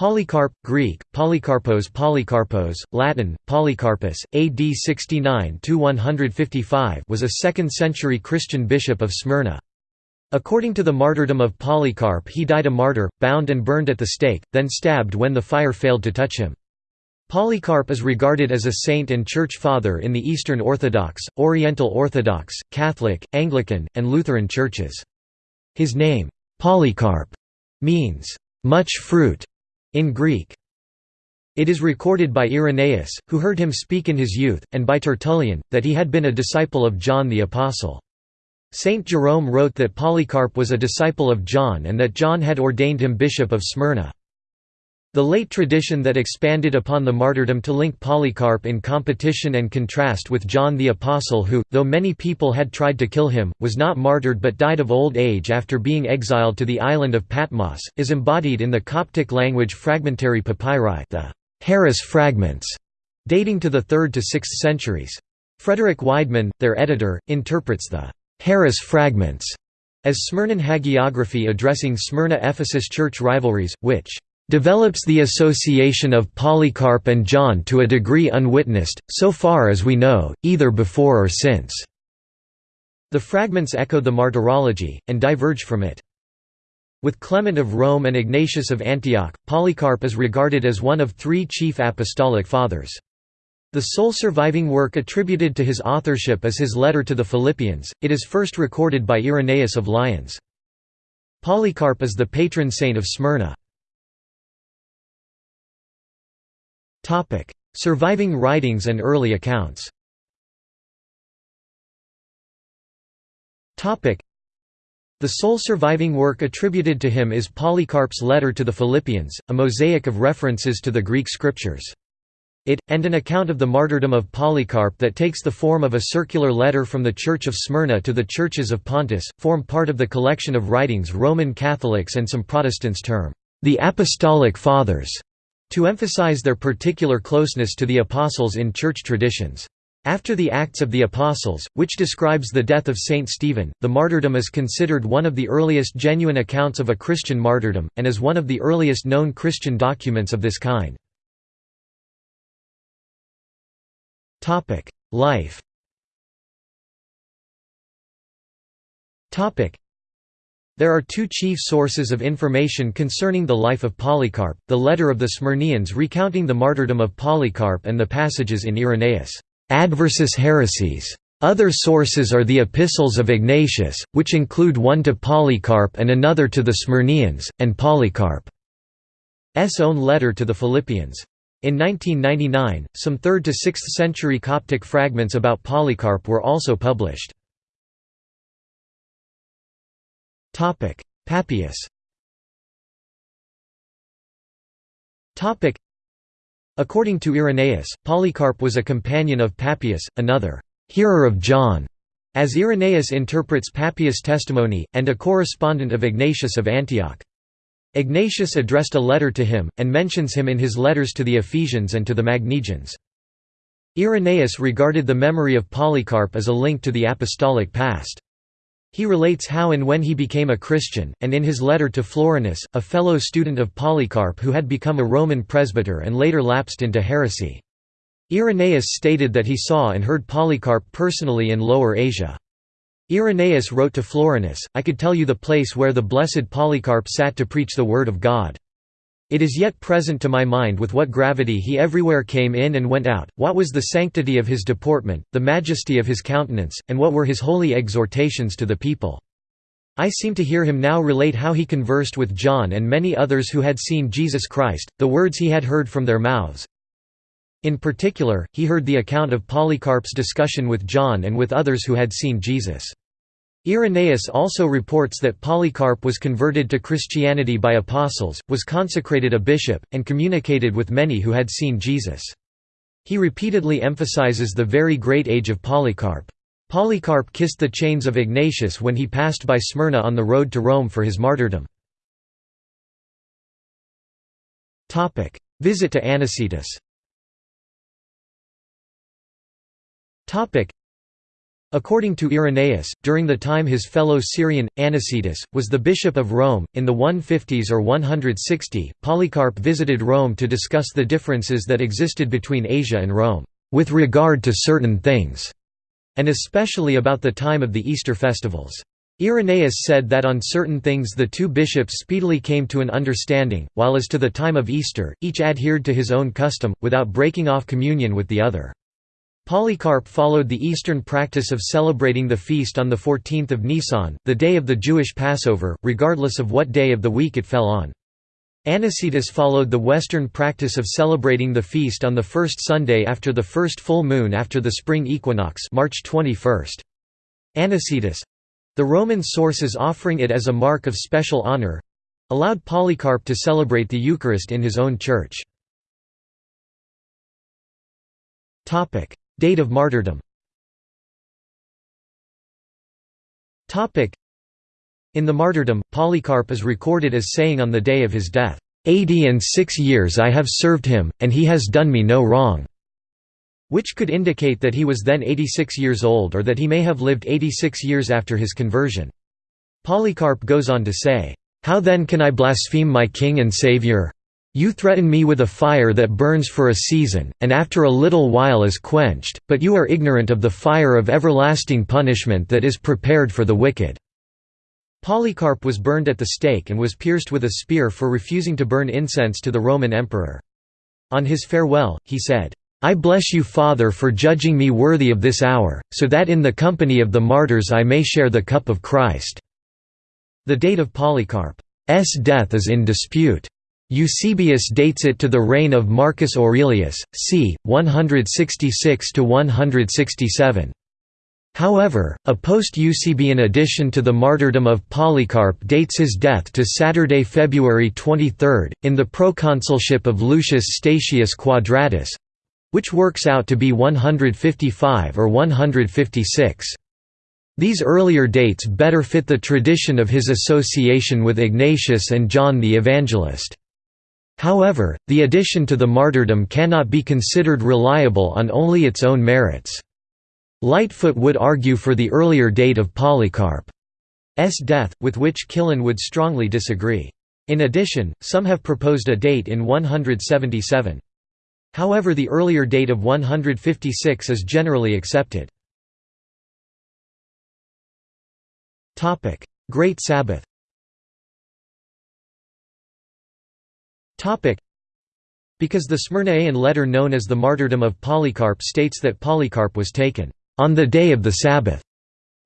Polycarp, Greek, Polycarpos Polycarpos, Latin, Polycarpus, AD 69–155 was a 2nd-century Christian bishop of Smyrna. According to the martyrdom of Polycarp he died a martyr, bound and burned at the stake, then stabbed when the fire failed to touch him. Polycarp is regarded as a saint and church father in the Eastern Orthodox, Oriental Orthodox, Catholic, Anglican, and Lutheran churches. His name, Polycarp, means, much fruit, in Greek. It is recorded by Irenaeus, who heard him speak in his youth, and by Tertullian, that he had been a disciple of John the Apostle. Saint Jerome wrote that Polycarp was a disciple of John and that John had ordained him bishop of Smyrna. The late tradition that expanded upon the martyrdom to link Polycarp in competition and contrast with John the Apostle who, though many people had tried to kill him, was not martyred but died of old age after being exiled to the island of Patmos, is embodied in the Coptic language fragmentary papyri the Harris fragments, dating to the 3rd to 6th centuries. Frederick Weidmann, their editor, interprets the Harris fragments as Smyrnan hagiography addressing Smyrna-Ephesus church rivalries, which develops the association of Polycarp and John to a degree unwitnessed, so far as we know, either before or since." The fragments echo the martyrology, and diverge from it. With Clement of Rome and Ignatius of Antioch, Polycarp is regarded as one of three chief apostolic fathers. The sole surviving work attributed to his authorship is his letter to the Philippians, it is first recorded by Irenaeus of Lyons. Polycarp is the patron saint of Smyrna. Topic: Surviving writings and early accounts. Topic: The sole surviving work attributed to him is Polycarp's letter to the Philippians, a mosaic of references to the Greek scriptures. It, and an account of the martyrdom of Polycarp that takes the form of a circular letter from the Church of Smyrna to the churches of Pontus, form part of the collection of writings Roman Catholics and some Protestants term, the Apostolic Fathers to emphasize their particular closeness to the Apostles in church traditions. After the Acts of the Apostles, which describes the death of Saint Stephen, the martyrdom is considered one of the earliest genuine accounts of a Christian martyrdom, and is one of the earliest known Christian documents of this kind. Life there are two chief sources of information concerning the life of Polycarp, the letter of the Smyrnians recounting the martyrdom of Polycarp and the passages in Irenaeus' Adversus Haereses. Other sources are the epistles of Ignatius, which include one to Polycarp and another to the Smyrnians, and Polycarp's own letter to the Philippians. In 1999, some 3rd to 6th century Coptic fragments about Polycarp were also published. Papias. Topic: According to Irenaeus, Polycarp was a companion of Papias, another hearer of John, as Irenaeus interprets Papias' testimony, and a correspondent of Ignatius of Antioch. Ignatius addressed a letter to him, and mentions him in his letters to the Ephesians and to the Magnesians. Irenaeus regarded the memory of Polycarp as a link to the apostolic past. He relates how and when he became a Christian, and in his letter to Florinus, a fellow student of Polycarp who had become a Roman presbyter and later lapsed into heresy. Irenaeus stated that he saw and heard Polycarp personally in Lower Asia. Irenaeus wrote to Florinus, I could tell you the place where the blessed Polycarp sat to preach the word of God. It is yet present to my mind with what gravity he everywhere came in and went out, what was the sanctity of his deportment, the majesty of his countenance, and what were his holy exhortations to the people. I seem to hear him now relate how he conversed with John and many others who had seen Jesus Christ, the words he had heard from their mouths. In particular, he heard the account of Polycarp's discussion with John and with others who had seen Jesus. Irenaeus also reports that Polycarp was converted to Christianity by apostles, was consecrated a bishop, and communicated with many who had seen Jesus. He repeatedly emphasizes the very great age of Polycarp. Polycarp kissed the chains of Ignatius when he passed by Smyrna on the road to Rome for his martyrdom. Visit to Anicetus According to Irenaeus, during the time his fellow Syrian, Anicetus, was the bishop of Rome, in the 150s or 160, Polycarp visited Rome to discuss the differences that existed between Asia and Rome, with regard to certain things, and especially about the time of the Easter festivals. Irenaeus said that on certain things the two bishops speedily came to an understanding, while as to the time of Easter, each adhered to his own custom, without breaking off communion with the other. Polycarp followed the Eastern practice of celebrating the feast on the 14th of Nisan, the day of the Jewish Passover, regardless of what day of the week it fell on. Anicetus followed the Western practice of celebrating the feast on the first Sunday after the first full moon after the spring equinox March 21. Anicetus—the Roman sources offering it as a mark of special honor—allowed Polycarp to celebrate the Eucharist in his own church. Date of martyrdom In the martyrdom, Polycarp is recorded as saying on the day of his death, "'Eighty and six years I have served him, and he has done me no wrong' which could indicate that he was then 86 years old or that he may have lived 86 years after his conversion. Polycarp goes on to say, "'How then can I blaspheme my King and Saviour? You threaten me with a fire that burns for a season, and after a little while is quenched, but you are ignorant of the fire of everlasting punishment that is prepared for the wicked." Polycarp was burned at the stake and was pierced with a spear for refusing to burn incense to the Roman emperor. On his farewell, he said, "'I bless you Father for judging me worthy of this hour, so that in the company of the martyrs I may share the cup of Christ." The date of Polycarp's death is in dispute. Eusebius dates it to the reign of Marcus Aurelius, c. 166–167. However, a post-Eusebian addition to the martyrdom of Polycarp dates his death to Saturday, February 23, in the proconsulship of Lucius Statius Quadratus—which works out to be 155 or 156. These earlier dates better fit the tradition of his association with Ignatius and John the Evangelist. However, the addition to the martyrdom cannot be considered reliable on only its own merits. Lightfoot would argue for the earlier date of Polycarp's death, with which Killen would strongly disagree. In addition, some have proposed a date in 177. However the earlier date of 156 is generally accepted. Great Sabbath Because the Smyrnaean letter known as the Martyrdom of Polycarp states that Polycarp was taken on the day of the Sabbath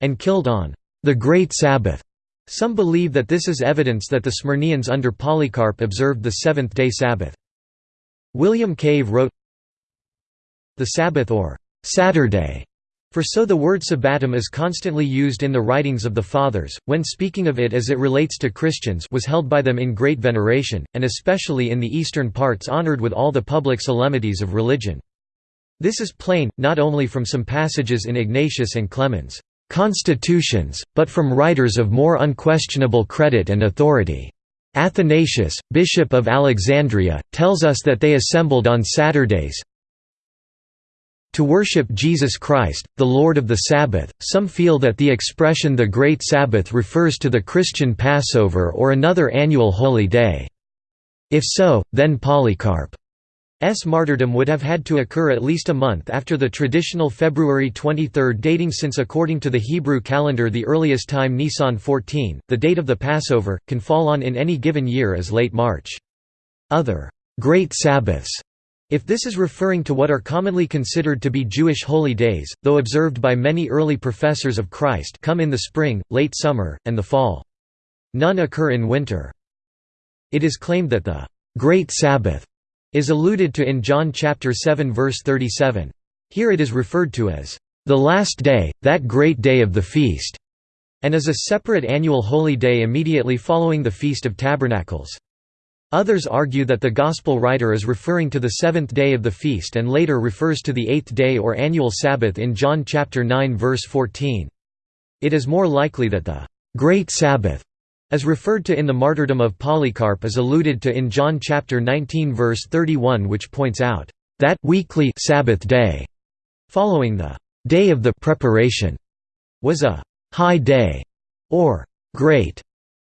and killed on the Great Sabbath. Some believe that this is evidence that the Smyrnaeans under Polycarp observed the seventh-day Sabbath. William Cave wrote, The Sabbath or Saturday for so the word sabbatum is constantly used in the writings of the Fathers, when speaking of it as it relates to Christians was held by them in great veneration, and especially in the eastern parts honored with all the public solemnities of religion. This is plain, not only from some passages in Ignatius and Clemens' constitutions, but from writers of more unquestionable credit and authority. Athanasius, bishop of Alexandria, tells us that they assembled on Saturdays, to worship Jesus Christ, the Lord of the Sabbath, some feel that the expression the Great Sabbath refers to the Christian Passover or another annual holy day. If so, then Polycarp's martyrdom would have had to occur at least a month after the traditional February 23 dating since according to the Hebrew calendar the earliest time Nisan 14, the date of the Passover, can fall on in any given year as late March. Other «Great Sabbaths» If this is referring to what are commonly considered to be Jewish holy days, though observed by many early professors of Christ come in the spring, late summer, and the fall. None occur in winter. It is claimed that the «Great Sabbath» is alluded to in John chapter 7 verse 37. Here it is referred to as «the last day, that great day of the feast», and as a separate annual holy day immediately following the Feast of Tabernacles. Others argue that the Gospel writer is referring to the seventh day of the feast and later refers to the eighth day or annual Sabbath in John chapter 9 verse 14. It is more likely that the «Great Sabbath» as referred to in the martyrdom of Polycarp is alluded to in John chapter 19 verse 31 which points out that «weekly Sabbath day» following the «day of the preparation» was a «high day» or «great».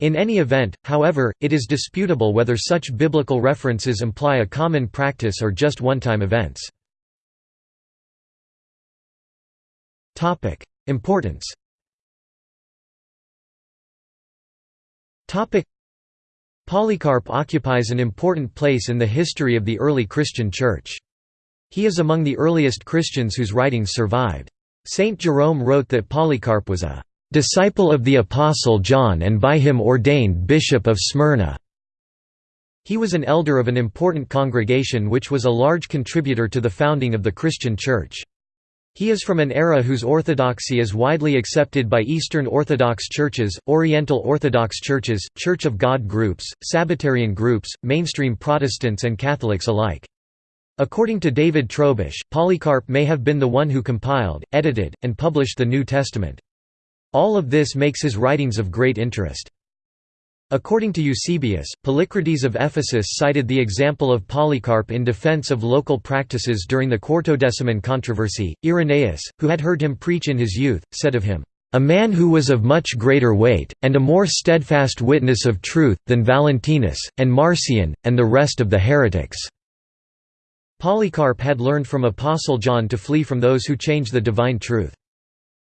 In any event, however, it is disputable whether such biblical references imply a common practice or just one-time events. Importance Polycarp occupies an important place in the history of the early Christian Church. He is among the earliest Christians whose writings survived. Saint Jerome wrote that Polycarp was a "...disciple of the Apostle John and by him ordained Bishop of Smyrna." He was an elder of an important congregation which was a large contributor to the founding of the Christian Church. He is from an era whose orthodoxy is widely accepted by Eastern Orthodox churches, Oriental Orthodox churches, Church of God groups, Sabbatarian groups, mainstream Protestants and Catholics alike. According to David Trobisch, Polycarp may have been the one who compiled, edited, and published the New Testament. All of this makes his writings of great interest. According to Eusebius, Polycrates of Ephesus cited the example of Polycarp in defense of local practices during the Quartodeciman controversy. Irenaeus, who had heard him preach in his youth, said of him, A man who was of much greater weight, and a more steadfast witness of truth, than Valentinus, and Marcion, and the rest of the heretics. Polycarp had learned from Apostle John to flee from those who change the divine truth.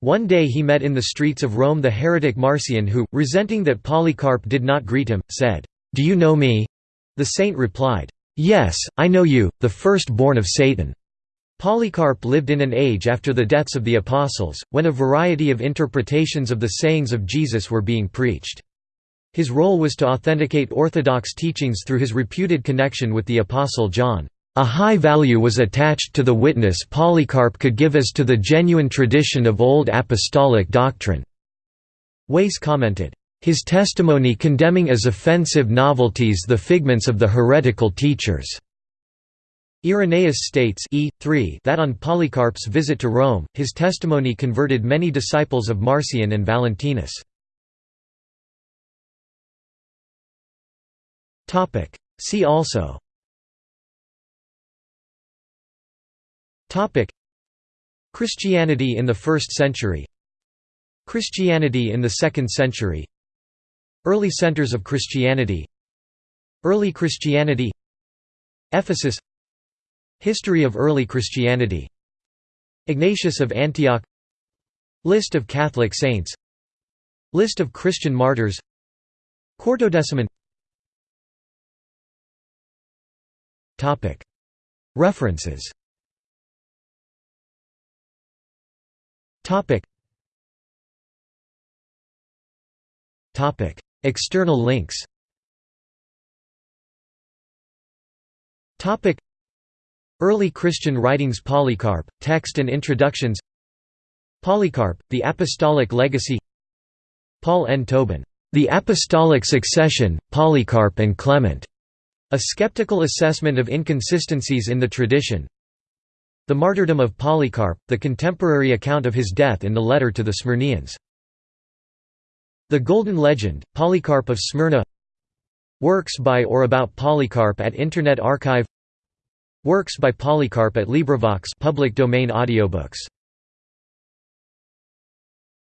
One day he met in the streets of Rome the heretic Marcion who, resenting that Polycarp did not greet him, said, "'Do you know me?' The saint replied, "'Yes, I know you, the first-born of Satan.'" Polycarp lived in an age after the deaths of the apostles, when a variety of interpretations of the sayings of Jesus were being preached. His role was to authenticate orthodox teachings through his reputed connection with the apostle John. A high value was attached to the witness Polycarp could give as to the genuine tradition of Old Apostolic doctrine. Wace commented, "...his testimony condemning as offensive novelties the figments of the heretical teachers." Irenaeus states e. 3 that on Polycarp's visit to Rome, his testimony converted many disciples of Marcion and Valentinus. See also Topic. Christianity in the 1st century. Christianity in the 2nd century. Early centers of Christianity. Early Christianity. Ephesus. History of early Christianity. Ignatius of Antioch. List of Catholic saints. List of Christian martyrs. Quartodeciman References Topic. Topic. External links Topic. Early Christian writings Polycarp, text and introductions Polycarp, The Apostolic Legacy Paul N. Tobin, The Apostolic Succession, Polycarp and Clement, a skeptical assessment of inconsistencies in the tradition the martyrdom of Polycarp, the contemporary account of his death in the letter to the Smyrnians. The Golden Legend, Polycarp of Smyrna. Works by or about Polycarp at Internet Archive. Works by Polycarp at LibriVox public domain audiobooks